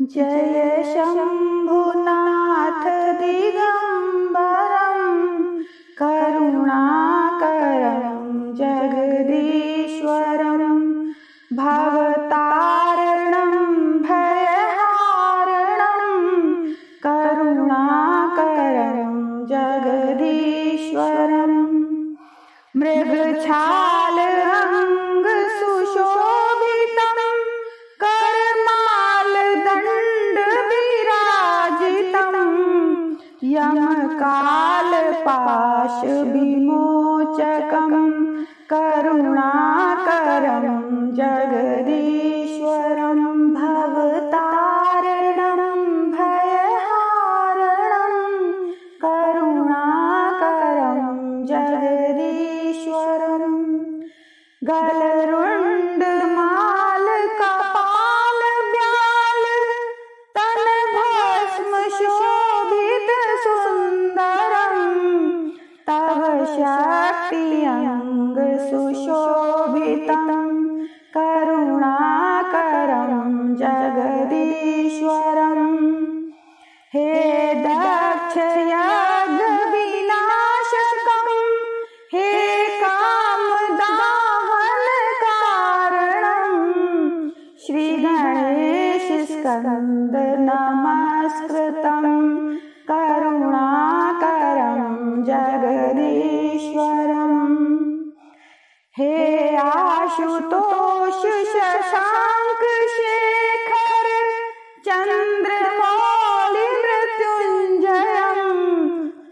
जय शम्भुनाथ दिगम्बरं करुणाकरं जगदीश्वरं भवतारणं भयहारणं करुणाकरं जगदीश्वरम्। मृगछालरङ्ग यमकालपाशविमोचकं करुणाकरं जगदीश्वरं भवतारणं भयहारणं करुणाकरं जगदीश्वरम् गलरुण्डमाल शक्ति अङ्ग सुशोभितं करुणाकरं जगदीश्वरम्। हे दक्ष यज्ञविनाशकं हे कामदाहनकारणं श्रीगणेशस्कन्द नमस्कृतं करुणाकरं जगदीश्वरम् हे आशुतोष शशाङ्क शेखर चन्द्रमौलिमृत्युञ्जयं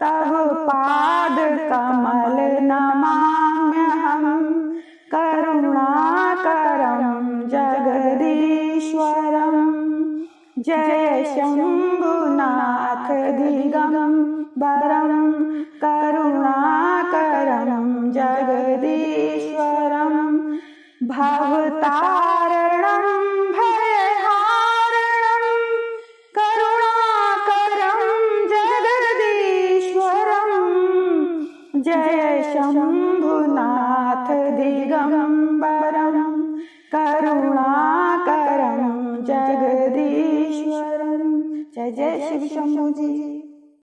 तव पादकमल नमाम्यहं करुणाकरं जगदीश्वरम्। जय शम्भुनाथ दिगम्बरं करुणाकरं जगदीश्वरं भवतारणं भयहारणं करुणाकरं जगदीश्वरम् जय शम्भुनाथ दिगम्बरं करुणाकरं जगदीश्वरम् जय जय शिव शम्भु जी